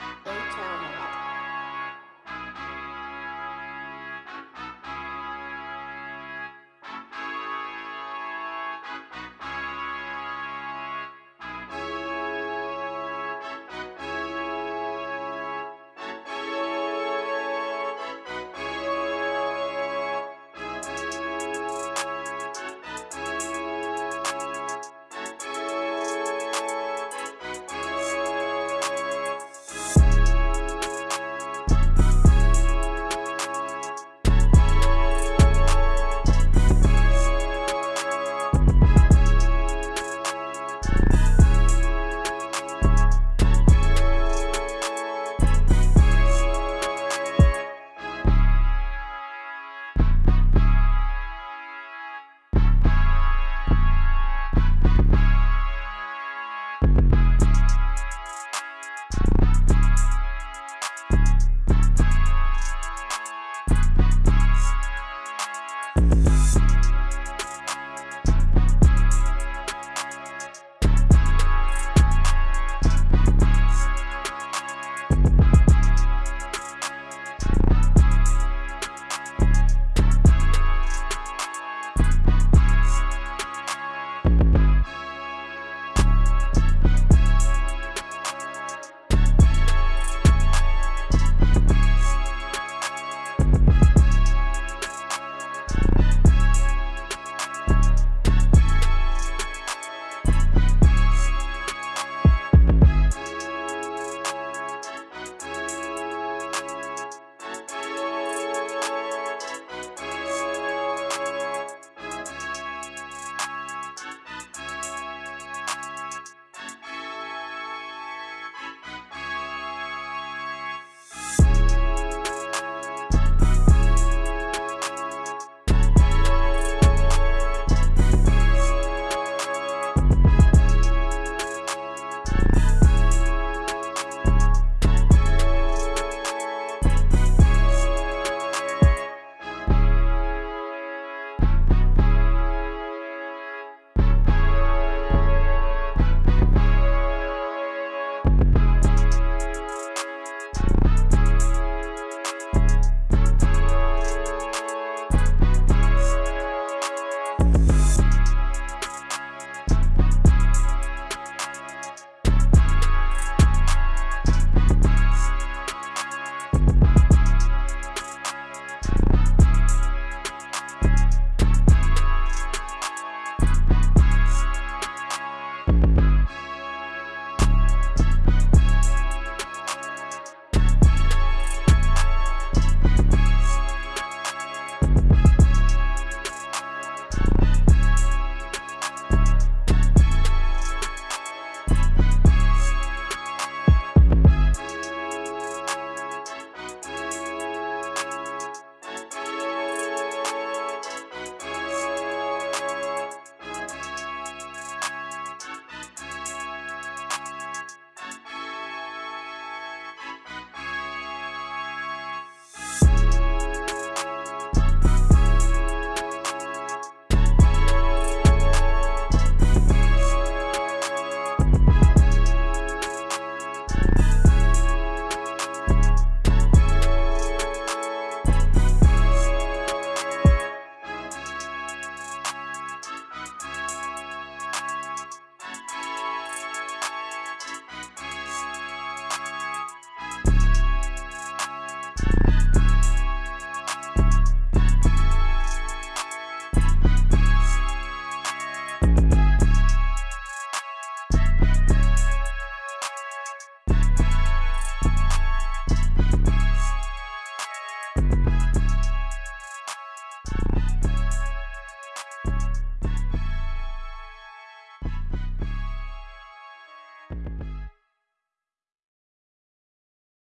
They